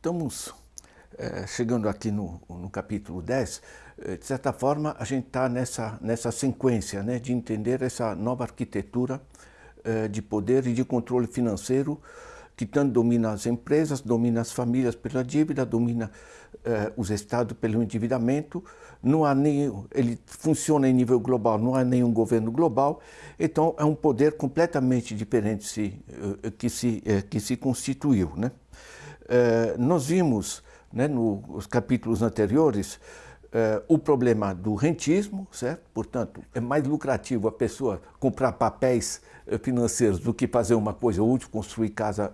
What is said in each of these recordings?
Estamos é, chegando aqui no, no capítulo 10, é, de certa forma a gente está nessa, nessa sequência né, de entender essa nova arquitetura é, de poder e de controle financeiro que tanto domina as empresas, domina as famílias pela dívida, domina eh, os estados pelo endividamento, não há nem, ele funciona em nível global, não há nenhum governo global, então é um poder completamente diferente se, eh, que, se, eh, que se constituiu. Né? Eh, nós vimos né, nos capítulos anteriores Uh, o problema do rentismo, certo? Portanto, é mais lucrativo a pessoa comprar papéis uh, financeiros do que fazer uma coisa útil, construir casa,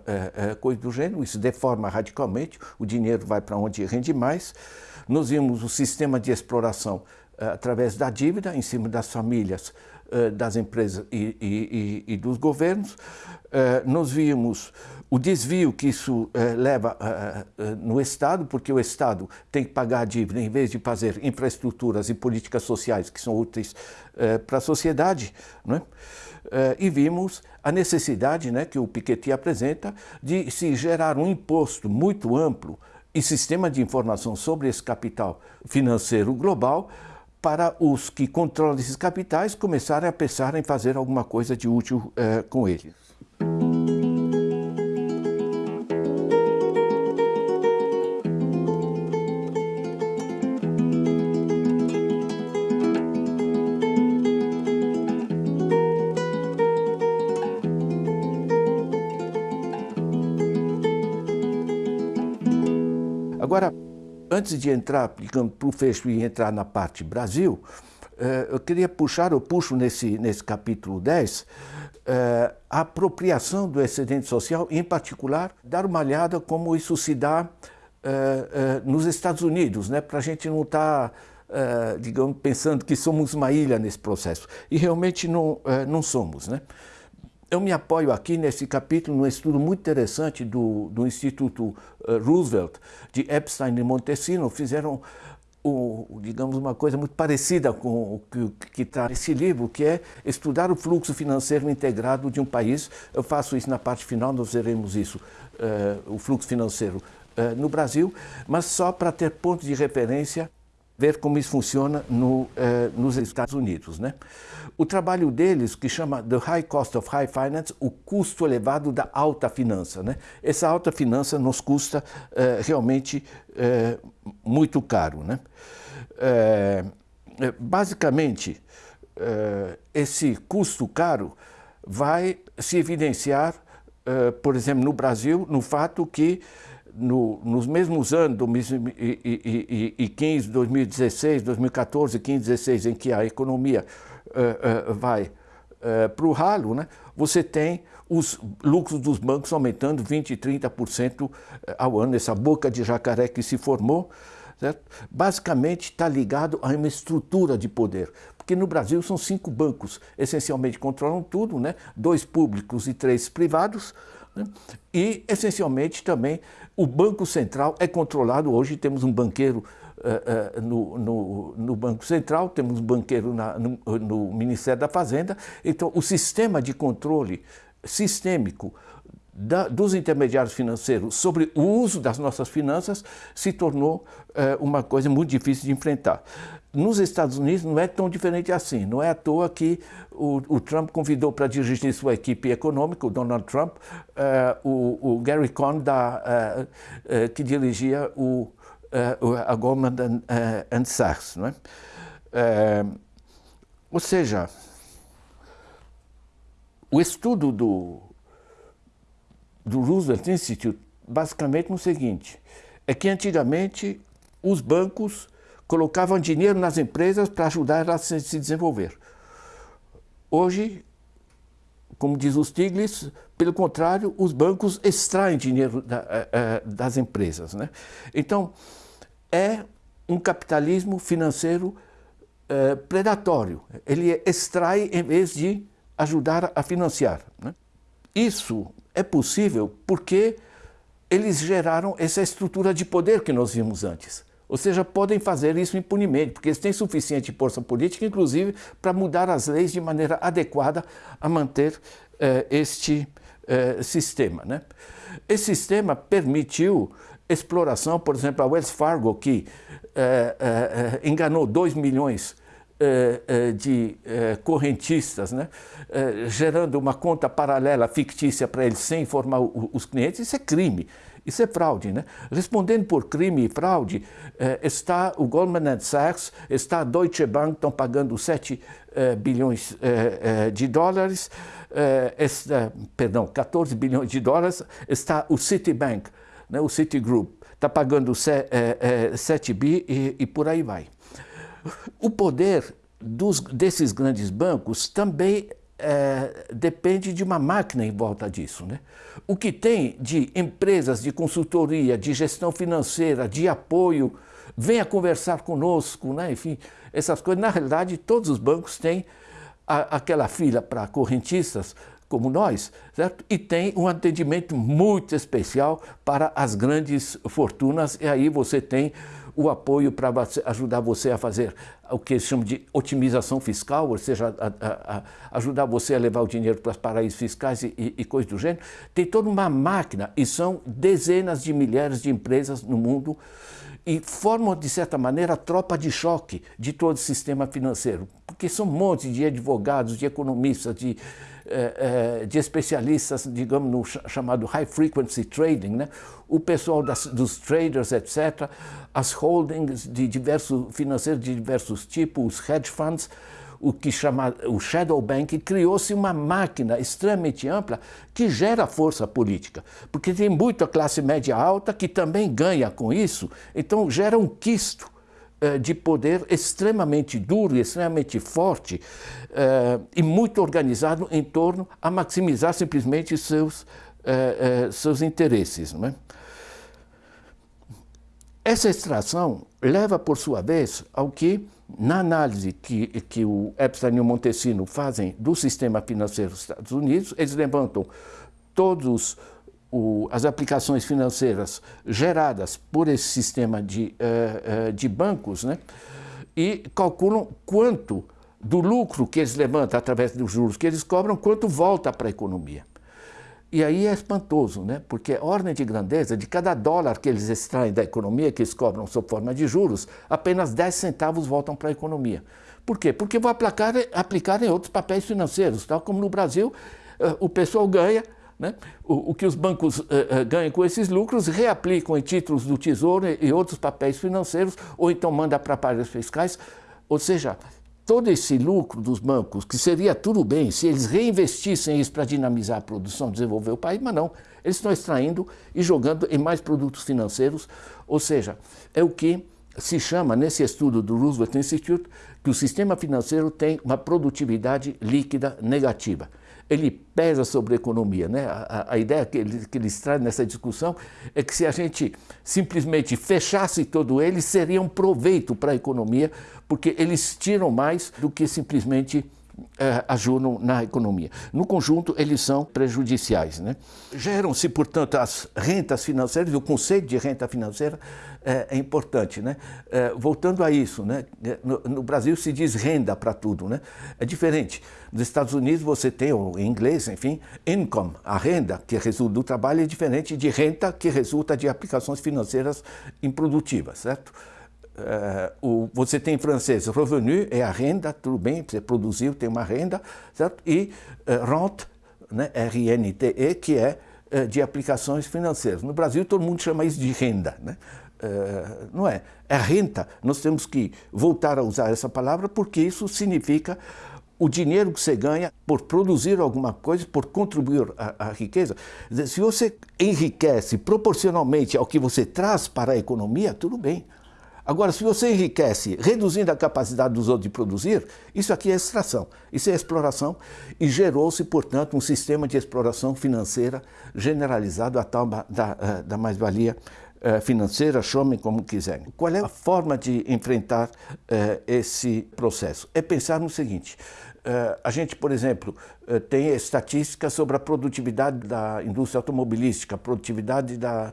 coisa do gênero. Isso deforma radicalmente, o dinheiro vai para onde rende mais. Nós vimos o sistema de exploração através da dívida em cima das famílias, das empresas e, e, e, dos governos. nós vimos o desvio que isso eh, leva eh, eh, no Estado, porque o Estado tem que pagar a dívida em vez de fazer infraestruturas e políticas sociais que são úteis para a sociedade. Não é? e vimos a necessidade né, que o Piketty apresenta de se gerar um imposto muito amplo e sistema de informação sobre esse capital financeiro global para os que controlam esses capitais começarem a pensar em fazer alguma coisa de útil com eles. Agora, antes de entrar, para o fecho e entrar na parte Brasil, eh, eu queria puxar, eu puxo nesse, nesse capítulo 10, eh, a apropriação do excedente social, em particular, dar uma olhada como isso se dá eh, nos Estados Unidos, né, para a gente não estar, tá, digamos, pensando que somos uma ilha nesse processo. E realmente não, não somos. Né? Eu me apoio aqui nesse capítulo num estudo muito interessante do, do Instituto uh, Roosevelt, de Epstein e Montesino, fizeram, o, digamos, uma coisa muito parecida com o que está nesse livro, que é estudar o fluxo financeiro integrado de um país. Eu faço isso na parte final, nós veremos isso, uh, o fluxo financeiro uh, no Brasil, mas só para ter pontos de referência ver como isso funciona no, eh, nos Estados Unidos. Né? O trabalho deles, que chama The High Cost of High Finance, o custo elevado da alta finança. Né? Essa alta finança nos custa eh, realmente eh, muito caro. Né? basicamente, esse custo caro vai se evidenciar, por exemplo, no Brasil, no fato que no, nos mesmos anos, 2015, 2016, 2014, 15, 16, em que a economia uh, uh, vai uh, para o ralo, né, você tem os lucros dos bancos aumentando 20%, 30% ao ano, essa boca de jacaré que se formou, certo? basicamente está ligado a uma estrutura de poder. Porque no Brasil são cinco bancos, essencialmente controlam tudo, né? dois públicos e três privados? E, essencialmente, também o Banco Central é controlado. Hoje temos um banqueiro uh, uh, no, no, no, Banco Central, temos um banqueiro na, no, no Ministério da Fazenda. Então, o sistema de controle sistêmico da, dos intermediários financeiros sobre o uso das nossas finanças se tornou uh, uma coisa muito difícil de enfrentar. Nos Estados Unidos não é tão diferente assim. Não é à toa que o, o Trump convidou para dirigir sua equipe econômica, o Donald Trump, uh, o, o, Gary Cohn, da, uh, que dirigia o, a Goldman and, Sachs. Não é? ou seja, o estudo do, do Roosevelt Institute basicamente no seguinte, é que antigamente os bancos colocavam dinheiro nas empresas para ajudar elas a se desenvolver. Hoje, como diz o Stiglitz, pelo contrário, os bancos extraem dinheiro eh, eh, das empresas. Né? Então, é um capitalismo financeiro é, predatório. Ele extrai em vez de ajudar a financiar. Né? Isso é possível porque eles geraram essa estrutura de poder que nós vimos antes. Ou seja, podem fazer isso impunemente, porque eles têm suficiente força política, inclusive, para mudar as leis de maneira adequada a manter eh, este eh, sistema. Né? Esse sistema permitiu exploração, por exemplo, a Wells Fargo, que é, é, enganou 2 milhões é, de correntistas, né? gerando uma conta paralela fictícia para eles sem informar os clientes, isso é crime. Isso é fraude, né? Respondendo por crime e fraude, está o Goldman Sachs, está a Deutsche Bank, estão pagando 7 bilhões de dólares, perdão, 14 bilhões de dólares, está o Citibank, né, o Citigroup, está pagando 7 é, é, bi e, e, por aí vai. O poder dos, desses grandes bancos também é, depende de uma máquina em volta disso. Né? O que tem de empresas de consultoria, de gestão financeira, de apoio, venha conversar conosco, né? enfim, essas coisas. Na realidade, todos os bancos têm a, aquela fila para correntistas, como nós, certo? E tem um atendimento muito especial para as grandes fortunas, e aí você tem o apoio para ajudar você a fazer o que eles chamam de otimização fiscal, ou seja, a, a, a ajudar você a levar o dinheiro para os paraísos fiscais e, e, e coisas do gênero. Tem toda uma máquina, e são dezenas de milhares de empresas no mundo, e formam, de certa maneira, a tropa de choque de todo o sistema financeiro, porque são um monte de advogados, de economistas, de de especialistas, digamos, no chamado high frequency trading, né? o pessoal das, dos traders, etc., as holdings de diversos financeiros de diversos tipos, os hedge funds, o que chama o shadow banking, criou-se uma máquina extremamente ampla que gera força política, porque tem muita classe média alta que também ganha com isso, então gera um quisto de poder extremamente duro extremamente forte uh, e muito organizado em torno a maximizar simplesmente seus, uh, seus interesses. Não é? Essa extração leva, por sua vez, ao que, na análise que, que o Epstein e o Montesino fazem do sistema financeiro dos Estados Unidos, eles levantam todos o, as aplicações financeiras geradas por esse sistema de, uh, uh, de bancos né, e calculam quanto do lucro que eles levantam através dos juros que eles cobram, quanto volta para a economia. E aí é espantoso, né? porque a ordem de grandeza de cada dólar que eles extraem da economia, que eles cobram sob forma de juros, apenas 10 centavos voltam para a economia. Por quê? Porque vão aplicar, aplicar em outros papéis financeiros, tal como no Brasil, o pessoal ganha né? O, o, que os bancos uh, uh, ganham com esses lucros reaplicam em títulos do Tesouro e, outros papéis financeiros, ou então manda para paraísos fiscais. Ou seja, todo esse lucro dos bancos, que seria tudo bem se eles reinvestissem isso para dinamizar a produção, desenvolver o país, mas não. Eles estão extraindo e jogando em mais produtos financeiros, ou seja, é o que se chama, nesse estudo do Roosevelt Institute, que o sistema financeiro tem uma produtividade líquida negativa ele pesa sobre a economia. Né? A, a ideia que, ele, que eles trazem nessa discussão é que se a gente simplesmente fechasse todo ele, seria um proveito para a economia, porque eles tiram mais do que simplesmente ajudam na economia. No conjunto, eles são prejudiciais. Né? Geram-se, portanto, as rentas financeiras, o conceito de renta financeira é, é importante. Né? É, voltando a isso, né? no, no, Brasil se diz renda para tudo. Né? É diferente. Nos Estados Unidos você tem, em inglês, enfim, income, a renda que resulta do trabalho é diferente de renta que resulta de aplicações financeiras improdutivas, certo? Uh, o, você tem em francês, revenu é a renda, tudo bem, você produziu, tem uma renda, certo? E uh, rente, né, R-N-T-E, que é uh, de aplicações financeiras. No Brasil todo mundo chama isso de renda, né? não é? É renta. Nós temos que voltar a usar essa palavra porque isso significa o dinheiro que você ganha por produzir alguma coisa, por contribuir à riqueza. Se você enriquece proporcionalmente ao que você traz para a economia, tudo bem. Agora, se você enriquece reduzindo a capacidade dos outros de produzir, isso aqui é extração, isso é exploração e gerou-se, portanto, um sistema de exploração financeira generalizado à tal da, eh, da mais-valia eh, financeira, chamem como quiserem. Qual é a forma de enfrentar uh, esse processo? É pensar no seguinte, a gente, por exemplo, tem estatísticas sobre a produtividade da indústria automobilística, a produtividade da,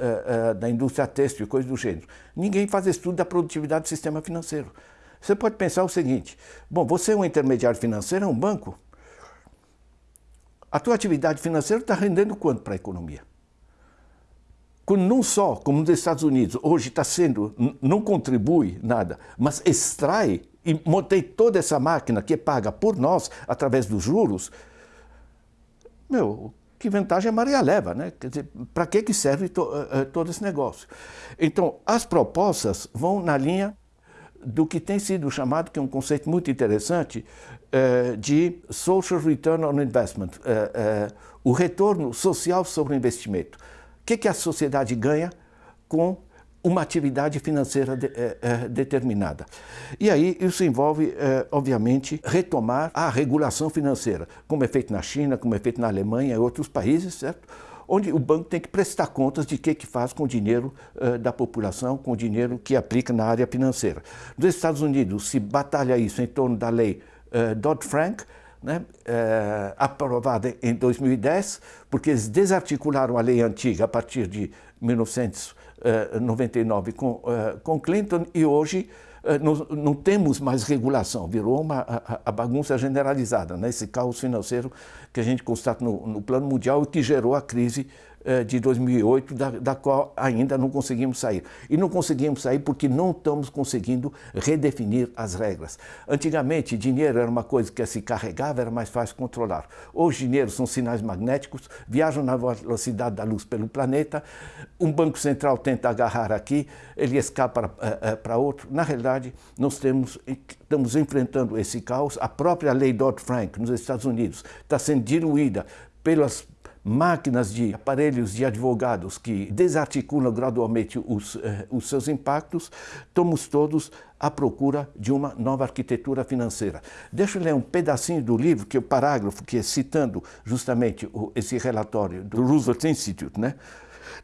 uh, da indústria têxtil e coisas do gênero. Ninguém faz estudo da produtividade do sistema financeiro. Você pode pensar o seguinte, bom, você é um intermediário financeiro, é um banco, a tua atividade financeira está rendendo quanto para a economia? quando não só, como nos Estados Unidos, hoje está sendo, não contribui nada, mas extrai e montei toda essa máquina que é paga por nós através dos juros, meu, que vantagem a Maria leva, né? Quer dizer, para que, que serve to, uh, todo esse negócio? Então, as propostas vão na linha do que tem sido chamado, que é um conceito muito interessante, uh, de Social Return on Investment, uh, o retorno social sobre o investimento. O que, que a sociedade ganha com uma atividade financeira de, eh, eh, determinada. E aí isso envolve, eh, obviamente, retomar a regulação financeira, como é feito na China, como é feito na Alemanha e outros países, certo? onde o banco tem que prestar contas de o que, que faz com o dinheiro da população, com o dinheiro que aplica na área financeira. Nos Estados Unidos se batalha isso em torno da lei Dodd-Frank, né, aprovada em 2010, porque eles desarticularam a lei antiga a partir de 1900 99 com, eh, com Clinton e hoje eh, não, não, temos mais regulação, virou uma a, a bagunça generalizada, né? esse caos financeiro que a gente constata no, no plano mundial e que gerou a crise eh, de 2008, da, da, qual ainda não conseguimos sair. E não conseguimos sair porque não estamos conseguindo redefinir as regras. Antigamente, dinheiro era uma coisa que se carregava, era mais fácil controlar. Hoje, dinheiro são sinais magnéticos, viajam na velocidade da luz pelo planeta, um banco central tenta agarrar aqui, ele escapa para outro. Na realidade, nós temos, estamos enfrentando esse caos. A própria lei Dodd-Frank, nos Estados Unidos, está sendo diluída pelas máquinas de aparelhos de advogados que desarticulam gradualmente os, eh, os seus impactos, estamos todos à procura de uma nova arquitetura financeira. Deixa eu ler um pedacinho do livro, que é o parágrafo que é citando justamente o, esse relatório do Roosevelt Institute, né?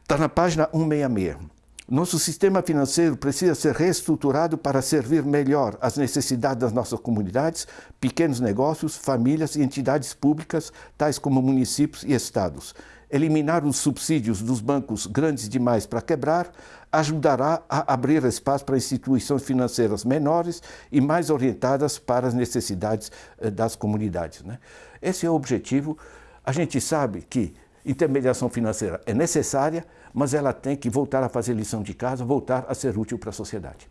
Está na página 166. Nosso sistema financeiro precisa ser reestruturado para servir melhor às necessidades das nossas comunidades, pequenos negócios, famílias e entidades públicas, tais como municípios e estados. Eliminar os subsídios dos bancos grandes demais para quebrar ajudará a abrir espaço para instituições financeiras menores e mais orientadas para as necessidades eh, das comunidades. Né? Esse é o objetivo. A gente sabe que Intermediação financeira é necessária, mas ela tem que voltar a fazer lição de casa, voltar a ser útil para a sociedade.